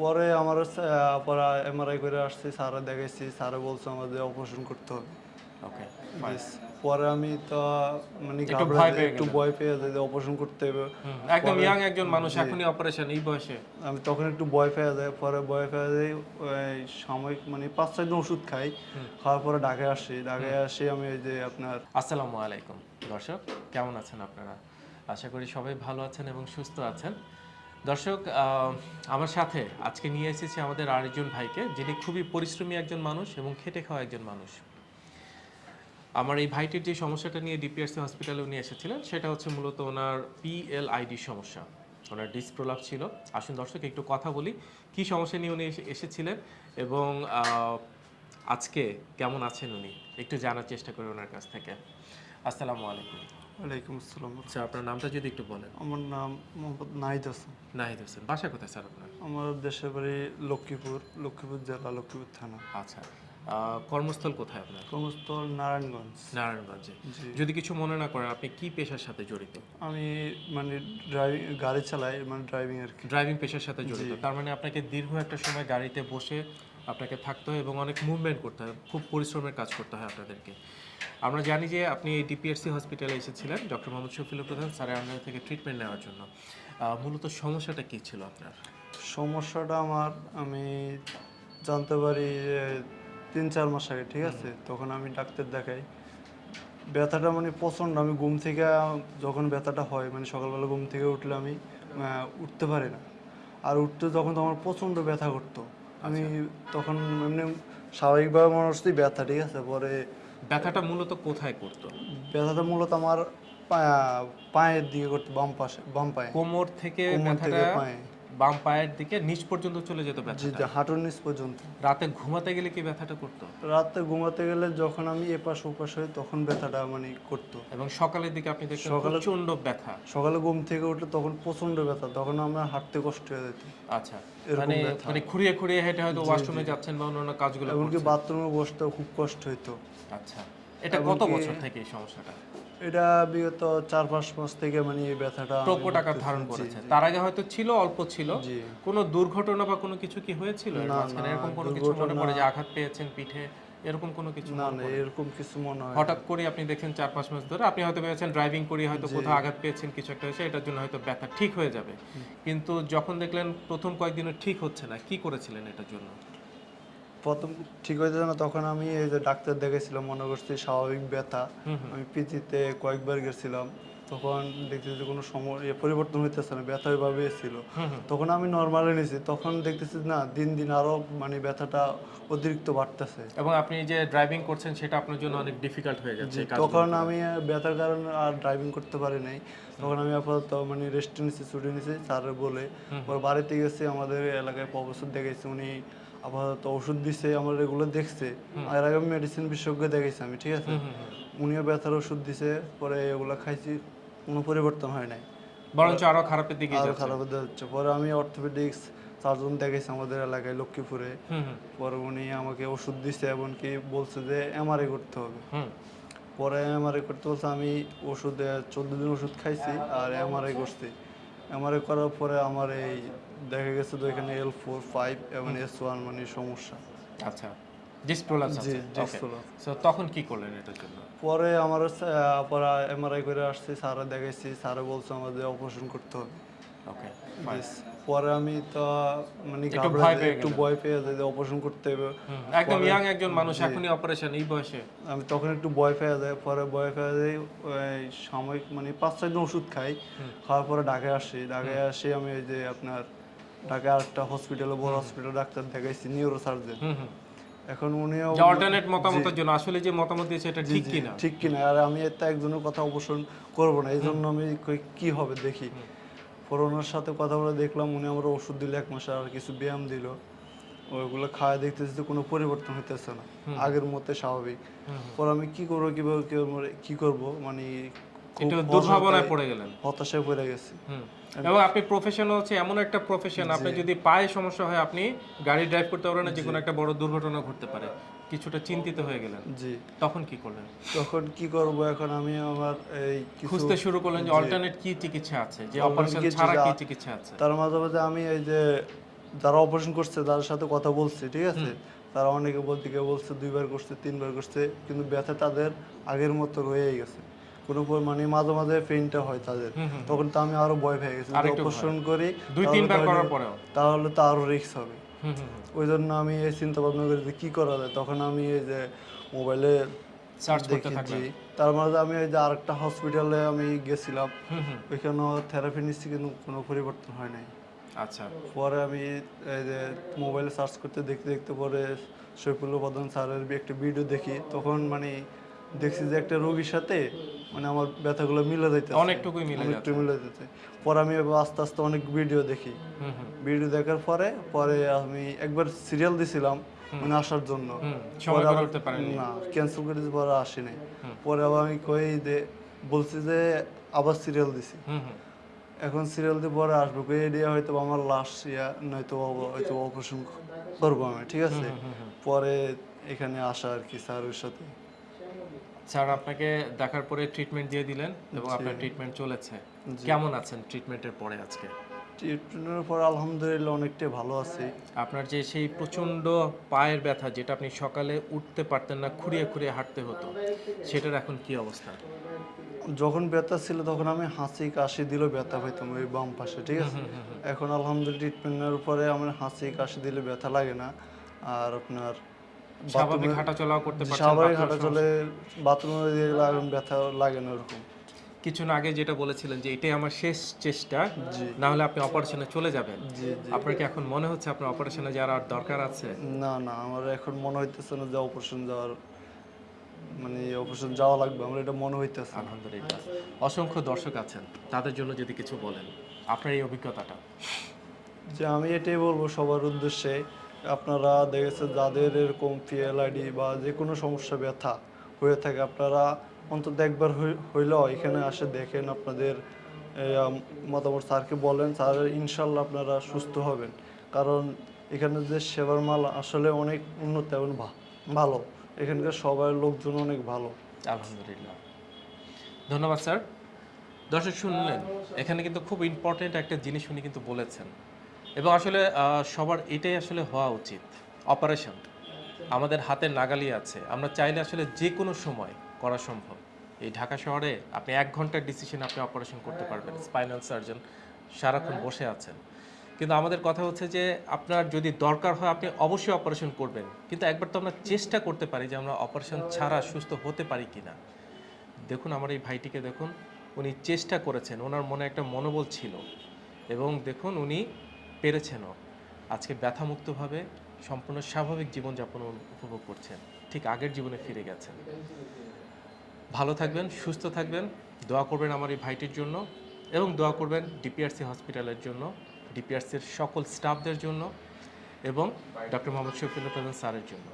পরে আমার পরে এমআরআই করে আসছি স্যারে দেখাইছি স্যারে বলছে আমাদের অপারেশন করতে হবে। ওকে পরে আমি তো মানে একটু ভয় পেয়ে যাই অপারেশন করতে হবে। একদম ইয়াং একজন মানুষ এখনই অপারেশন এই বয়সে। আমি তখন একটু ভয় পেয়ে যাই পরে ভয় পেয়ে যাই ওই সাময়িক মানে পাঁচ ছয় দিন ওষুধ খাই। খাওয়ার পরে ঢাকায় আসি ঢাকায় আসি আমি এই যে আপনার আসসালামু আলাইকুম দর্শক কেমন আছেন আপনারা? আশা করি সবাই ভালো আছেন এবং সুস্থ আছেন। দর্শক আমার সাথে আজকে নিয়ে এসেছি আমাদের আরেকজন ভাইকে, যিনি খুবই পরিশ্রমী একজন মানুষ এবং খেটে খাওয়া একজন মানুষ। আমার এই ভাইটির যে সমস্যাটা নিয়ে ডিপিআরসি হসপিটালে উনি এসেছিলেন, সেটা হচ্ছে মূলত ওনার পিএলআইডি সমস্যা। ওনার ডিসপ্রোলাপ ছিল। আসুন দর্শক, একটু কথা বলি, কি সমস্যা নিয়ে উনি এসে- এসেছিলেন এবং আজকে কেমন আছেন উনি? একটু জানার চেষ্টা করি ওনার কাছ থেকে। আসসালামু আলাইকুম। ওয়ালাইকুম আসসালাম আচ্ছা আপনার নামটা যদি একটু বলেন। আমার নাম মোহাম্মদ নাহিদ হাসান। নাহিদ হোসেন বাসা কোথায় স্যার আপনার? আমার দেশের বাড়ি লক্ষ্মীপুর লক্ষ্মীপুর জেলা লক্ষ্মীপুর থানা। আচ্ছা কর্মস্থল কোথায় আপনার? কর্মস্থল নারায়ণগঞ্জ। নারায়ণগঞ্জে। যদি কিছু মনে না করেন আপনি কি পেশার সাথে জড়িত? আমি মানে ড্রাইভিং গাড়ি চালাই মানে ড্রাইভিং আর কি। ড্রাইভিং পেশার সাথে জড়িত। তার মানে আপনাকে দীর্ঘ একটা সময় গাড়িতে বসে আপনাকে থাকতে হয় এবং অনেক মুভমেন্ট করতে হয় খুব পরিশ্রমের কাজ করতে হয় আপনাদেরকে। আমরা জানি যে আপনি এই ডিপিএসসি হসপিটালে এসেছিলেন ডক্টর মোহাম্মদ শফিলুর প্রধান স্যারের আন্ডার থেকে ট্রিটমেন্ট নেওয়ার জন্য। মূলত সমস্যাটা কী ছিল আপনার? সমস্যাটা আমার আমি জানতে পারি যে তিন চার মাস আগে ঠিক আছে? তখন আমি ডাক্তার দেখাই। ব্যথাটা মানে প্রচণ্ড আমি ঘুম থেকে যখন ব্যথাটা হয় মানে সকালবেলা ঘুম থেকে উঠলে আমি উঠতে পারি না। আর উঠতে যখন তো আমার প্রচণ্ড ব্যথা করতো আমি তখন এমনি স্বাভাবিকভাবে মনে হচ্ছে ব্যথা ঠিক আছে? পরে ব্যথাটা মূলত কোথায় করতো? ব্যথাটা মূলত আমার পায়ের দিকে করতো বাম পাশে বাম পায়ে। কোমর থেকে কোমর থেকে ব্যথাটা পায়ে। বাম পায়ের দিকে নিচ পর্যন্ত চলে যেত ব্যথা জি, হাঁটুর নিচ পর্যন্ত। রাতে ঘুমাতে গেলে কি ব্যথাটা করতো? রাতে ঘুমাতে গেলে যখন আমি এপাশ ওপাশ হই তখন ব্যথাটা মানে করতো। এবং সকালের দিকে আপনি দেখতেন সকালে- প্রচণ্ড ব্যথা। সকালে ঘুম থেকে উঠলে তখন প্রচণ্ড ব্যথা তখন আমার হাঁটতে কষ্ট হয়ে যেত। আচ্ছা মানে। মানে খুঁড়িয়ে খুঁড়িয়ে হেঁটে হয়তো ওয়াশরুমে যাচ্ছেন বা অন্যান্য কাজগুলো এমনকি। বাথরুমে বসতে খুব কষ্ট হতো আচ্ছা এটা কত বছর থেকে এই সমস্যাটা? এটা বিগত চার পাঁচ মাস থেকে মানে এই ব্যথাটা আকার ধারণ করেছে। তার আগে হয়তো ছিল অল্প ছিল। কোনো দুর্ঘটনা বা কোনো কিছু কি হয়েছিল? মাঝখানে এরকম কোনো কিছু মনে পড়ে যে আঘাত পেয়েছেন পিঠে? এরকম কোনো কিছু না না এরকম কিছু মনে হয় হঠাৎ করে আপনি দেখেন চার পাঁচ মাস ধরে। আপনি হয়তো ভেবেছেন ড্রাইভিং করি হয়তো কোথাও আঘাত পেয়েছেন কিছু একটা হয়েছে এটার জন্য হয়তো ব্যথা ঠিক হয়ে যাবে। কিন্তু যখন দেখলেন প্রথম কয়েকদিনে ঠিক হচ্ছে না কি করেছিলেন এটার জন্য? প্রথম ঠিক হয়েছে না তখন আমি এই যে ডাক্তার দেখেছিলাম মনে করছি স্বাভাবিক ব্যথা। আমি পিচিতে কয়েকবার গেছিলাম তখন দেখতেছি যে কোনো সময় পরিবর্তন হইতেছে না ব্যথা ওইভাবে ছিল। হুম হুম। তখন আমি নর্মালে নিয়েছি তখন দেখতেছি না দিন দিন আরও মানে ব্যথাটা অতিরিক্ত বাড়তেছে। এবং আপনি যে ড্রাইভিং করছেন সেটা আপনার জন্য অনেক ডিফিকাল্ট হয়ে যাচ্ছে তখন আমি ব্যথার কারণে আর ড্রাইভিং করতে পারি নাই। তখন আমি আপাতত মানে রেস্ট নিয়েছি ছুটি নিয়েছি স্যারের বলে। পরে বাড়িতে গেছি আমাদের এলাকায় প্রফেসর দেখেছি উনি আপাতত ওষুধ দিছে আমার এগুলো দেখছে। এর আগে মেডিসিন বিশেষজ্ঞ দেখেছি আমি ঠিক আছে। উনিও ব্যথার ওষুধ দিছে পরে এগুলো খাইছি কোনো পরিবর্তন হয় নাই। বরঞ্চ আরও খারাপের দিকে আরও যাচ্ছে। খারাপ হতে যাচ্ছে। পরে আমি অর্থোপেডিক্স সার্জন দেখেছি আমাদের এলাকায় লক্ষ্মীপুরে। পরে উনি আমাকে ওষুধ দিছে এমনকি বলছে যে এমআরআই করতে হবে। পরে এমআরআই করতে বলছে আমি ওষুধ চোদ্দ দিন ওষুধ খাইছি আর এমআরআই করছি। এমআরআই করার পরে আমার এই দেখা গেছে তো এখানে এল ফোর ফাইভ এবং এস ওয়ান মানে সমস্যা। আচ্ছা সো তখন কি করলেন এটার জন্য? পরে আমার পরে এমআরআই করে আসছি স্যারে দেখাইছি স্যারে বলছে আমাদের অপারেশন করতে হবে। ওকে. পরে আমি তো মানে একটু ভয় পেয়ে যাই অপারেশন করতে হবে একদম ইয়াং একজন মানুষ এখনই অপারেশন এই বয়সে। আমি তখন একটু ভয় পেয়ে যাই পরে ভয় পেয়ে যাই সাময়িক মানে পাঁচ দিন ওষুধ খাই। খাওয়ার পরে ঢাকায় আসি ঢাকায় আসি আমি ওই যে আপনার ঢাকায় হসপিটালে বড় হসপিটাল ডাক্তার দেখাইছি নিউরো সার্জন এখন উনিও অল্টারনেট মতামতের জন্য আসলে যে মতামত দিয়েছে এটা ঠিক কিনা? ঠিক কিনা আর আমি এতে একজনের কথা অবসর করব না এই জন্য আমি কি হবে দেখি। পরে ওনার সাথে কথা বলে দেখলাম উনি আমার ওষুধ দিল এক মাসে আর কিছু ব্যায়াম দিল। ওইগুলো খাওয়া দেখতেছি যে কোনো পরিবর্তন হইতেছে না। আগের মতে স্বাভাবিক। পরে আমি কি করব কীভাবে কি করব, কি করব মানে দুর্ভাবনায় পড়ে গেলেন। হতাশায় পড়ে গেছি। এবং আপনি প্রফেশন হচ্ছে এমন একটা প্রফেশন আপনি যদি পায়ে সমস্যা হয় আপনি গাড়ি ড্রাইভ করতে পারবেন না যে কোনো একটা বড় দুর্ঘটনা ঘটতে পারে। কিছুটা চিন্তিত হয়ে গেলেন। জি। তখন কি করলেন? তখন কি করব? এখন আমি আমার এই খুঁজতে শুরু করলেন যে অল্টারনেট কি চিকিৎসা আছে? যে অপারেশন ছাড়া কি চিকিৎসা- আছে? তার মাঝে মাঝে আমি এই যে যারা অপারেশন করছে তাদের সাথে কথা বলছি ঠিক আছে? তারা অনেকে বলতে কেউ বলছে দুইবার করছে তিনবার করছে কিন্তু ব্যথা তাদের আগের মতো রয়েই গেছে। কোনো মানে মাঝে মাঝে পেইনটা হয় তাদের। তখন তো আমি আরও ভয় পেয়ে গেছি অপারেশন করি দুই তাহলে তিনবার তো করার পরেও। তাহলে তো আরও রিস্ক হবে। ওই জন্য আমি এই চিন্তা ভাবনা করি যে কি করা যায়। তখন আমি এই যে মোবাইলে সার্চ করতে থাকলেন তার মাঝে আমি ওই যে আরেকটা হসপিটালে আমি গেছিলাম। ওইখানেও থেরাপি নিচ্ছি কিন্তু কোনো পরিবর্তন হয় নাই। আচ্ছা। পরে আমি এই যে মোবাইলে সার্চ করতে দেখতে দেখতে পরে শৈফুল্লা প্রধান স্যারের একটা ভিডিও দেখি। তখন মানে দেখছি যে একটা রোগীর সাথে মানে আমার ব্যথাগুলো মিলে যাইতে অনেকটুকুই মিলে অনেকটু মিলে যেতে পরে আমি এবার আস্তে আস্তে অনেক ভিডিও দেখি। ভিডিও দেখার পরে পরে আমি একবার সিরিয়াল দিছিলাম মানে আসার জন্য। না ক্যান্সেল করে পরে আসি নাই পরে আবার আমি কই যে বলছি যে আবার সিরিয়াল দিছি। এখন সিরিয়াল দিয়ে পরে আসব। কই এডিয়া হয়তো আমার লাস্ট ইয়া নয়তো হয়তো অপারেশন করব আমি ঠিক আছে? পরে এখানে আসা আর কি স্যারের সাথে। স্যার আপনাকে দেখার পরে ট্রিটমেন্ট দিয়ে দিলেন এবং আপনার ট্রিটমেন্ট চলেছে। কেমন আছেন ট্রিটমেন্টের পরে আজকে? ট্রিটমেন্টের পর আলহামদুলিল্লাহ অনেকটাই ভালো আছি। আপনার যে সেই প্রচণ্ড পায়ের ব্যথা যেটা আপনি সকালে উঠতে পারতেন না খুঁড়িয়ে খুঁড়িয়ে হাঁটতে হতো সেটার এখন কি অবস্থা? যখন ব্যথা ছিল তখন আমি হাসি কাশি দিলেও ব্যথা পাইতাম ওই বাম পাশে ঠিক আছে? এখন আলহামদুলিল্লাহ ট্রিটমেন্টের পরে আমার হাসি কাশি দিলে ব্যথা লাগে না। আর আপনার স্বাভাবিক হাঁটা চলাও করতে পারছেন স্বাভাবিক বাথরুম হাঁটা চলে বাথরুমে দিয়ে গেলে ব্যথা লাগে না ওরকম। কিছুক্ষণ আগে যেটা বলেছিলেন যে এটাই আমার শেষ চেষ্টা। না হলে আপনি অপারেশনে চলে যাবেন। আপনার কি এখন মনে হচ্ছে আপনার অপারেশনে যাওয়ার আর দরকার আছে? না না আমার এখন মনে হইতেছে না যে অপারেশন যাওয়ার মানে অপারেশন যাওয়া লাগবে আমার এটা মনে হইতেছে। আলহামদুলিল্লাহ। অসংখ্য দর্শক আছেন তাদের জন্য যদি কিছু বলেন আপনার এই অভিজ্ঞতাটা। যে আমি এটাই বলব সবার উদ্দেশ্যে আপনারা দেখেছে যাদের এরকম পিএলআইডি বা যে কোনো সমস্যা, ব্যথা হয়ে থাকে, আপনারা অন্তত একবার হই- হইলেও এখানে আসে দেখেন আপনাদের মতামত স্যারকে বলেন, স্যার ইনশাল্লাহ আপনারা সুস্থ হবেন। কারণ এখানে যে সেবার মাল আসলে অনেক উন্নত এবং ভালো। এখানকার সবার লোকজন অনেক ভালো। আলহামদুলিল্লাহ। ধন্যবাদ, স্যার। দর্শক শুনলেন, এখানে কিন্তু খুব ইম্পর্টেন্ট একটা জিনিস উনি কিন্তু বলেছেন। এবং আসলে সবার এটাই আসলে হওয়া উচিত। অপারেশন আমাদের হাতের নাগালি আছে। আমরা চাইলে আসলে যে কোনো সময় করা সম্ভব। এই ঢাকা শহরে আপনি এক ঘণ্টার ডিসিশন আপনি অপারেশন করতে পারবেন। স্পাইনাল সার্জন সারাক্ষণ বসে আছেন। কিন্তু আমাদের কথা হচ্ছে যে, আপনার যদি দরকার হয় আপনি অবশ্যই অপারেশন করবেন। কিন্তু একবার তো আমরা চেষ্টা করতে পারি যে, আমরা অপারেশন ছাড়া সুস্থ হতে পারি কি না দেখুন আমার এই ভাইটিকে দেখুন, উনি চেষ্টা করেছেন। ওনার মনে একটা মনোবল ছিল। এবং দেখুন উনি পেরেছেনও। আজকে ব্যথামুক্তভাবে সম্পূর্ণ স্বাভাবিক জীবনযাপন উপভোগ করছেন। ঠিক আগের জীবনে ফিরে গেছেন। ভালো থাকবেন, সুস্থ থাকবেন, দোয়া করবেন আমার এই ভাইটির জন্য এবং দোয়া করবেন ডিপিআরসি হসপিটালের জন্য, ডিপিআরসির সকল স্টাফদের জন্য এবং ডক্টর মোহাম্মদ শফিউল্লাহ প্রধান স্যারের জন্য।